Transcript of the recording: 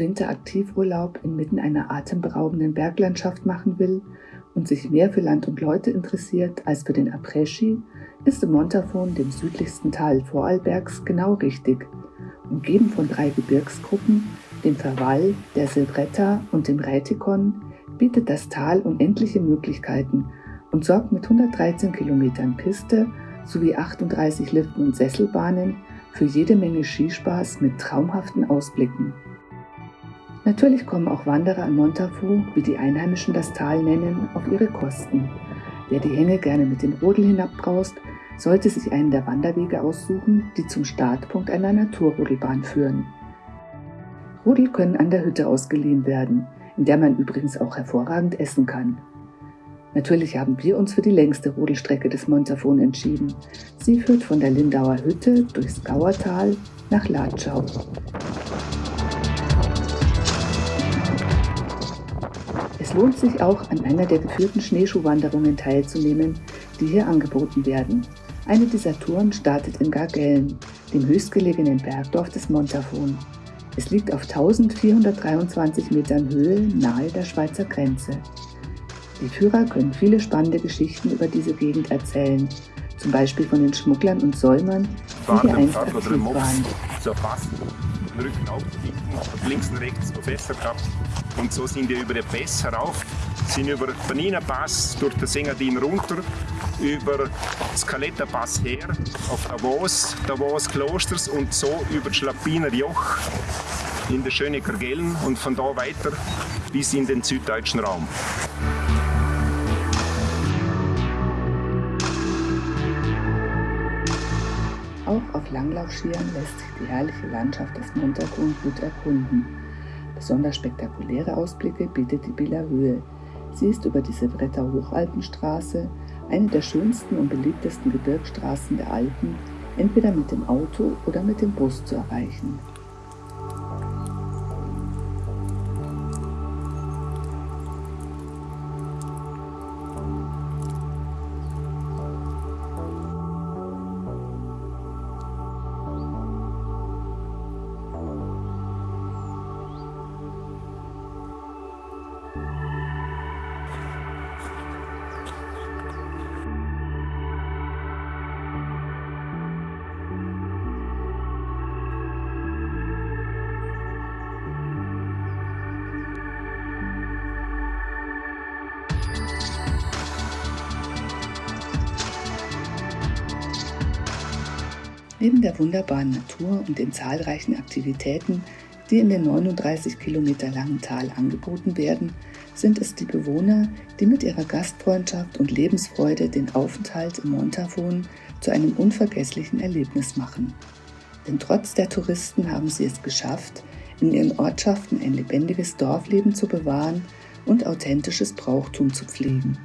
Winter Aktivurlaub inmitten einer atemberaubenden Berglandschaft machen will und sich mehr für Land und Leute interessiert als für den Après-Ski, ist im Montafon, dem südlichsten Tal Vorarlbergs, genau richtig. Umgeben von drei Gebirgsgruppen, dem Verwall, der Silbretta und dem Rätikon, bietet das Tal unendliche Möglichkeiten und sorgt mit 113 Kilometern Piste sowie 38 Liften und Sesselbahnen für jede Menge Skispaß mit traumhaften Ausblicken. Natürlich kommen auch Wanderer im Montafu, wie die Einheimischen das Tal nennen, auf ihre Kosten. Wer die Hänge gerne mit dem Rodel hinabbraust, sollte sich einen der Wanderwege aussuchen, die zum Startpunkt einer Naturrodelbahn führen. Rodel können an der Hütte ausgeliehen werden, in der man übrigens auch hervorragend essen kann. Natürlich haben wir uns für die längste Rodelstrecke des Montafon entschieden. Sie führt von der Lindauer Hütte durchs Gauertal nach Latschau. Lohnt sich auch, an einer der geführten Schneeschuhwanderungen teilzunehmen, die hier angeboten werden. Eine dieser Touren startet in Gargellen, dem höchstgelegenen Bergdorf des Montafon. Es liegt auf 1423 Metern Höhe nahe der Schweizer Grenze. Die Führer können viele spannende Geschichten über diese Gegend erzählen, zum Beispiel von den Schmugglern und Säumern, die hier einst aktiv waren. So fast den Rücken aufbieten, links und rechts Fässer gehabt. Und so sind wir über den Pass herauf, sind über den Panina Pass durch den Sengadin runter, über das Caletta Pass her, auf Davos, Davos Klosters und so über das Schlappiner Joch in der schönen Kargellen und von da weiter bis in den süddeutschen Raum. Langlaufskiern lässt sich die herrliche Landschaft des Montagrund gut erkunden. Besonders spektakuläre Ausblicke bietet die Bieler Höhe. Sie ist über die Sevretter Hochalpenstraße, eine der schönsten und beliebtesten Gebirgsstraßen der Alpen, entweder mit dem Auto oder mit dem Bus zu erreichen. Neben der wunderbaren Natur und den zahlreichen Aktivitäten, die in dem 39 Kilometer langen Tal angeboten werden, sind es die Bewohner, die mit ihrer Gastfreundschaft und Lebensfreude den Aufenthalt im Montafon zu einem unvergesslichen Erlebnis machen. Denn trotz der Touristen haben sie es geschafft, in ihren Ortschaften ein lebendiges Dorfleben zu bewahren und authentisches Brauchtum zu pflegen.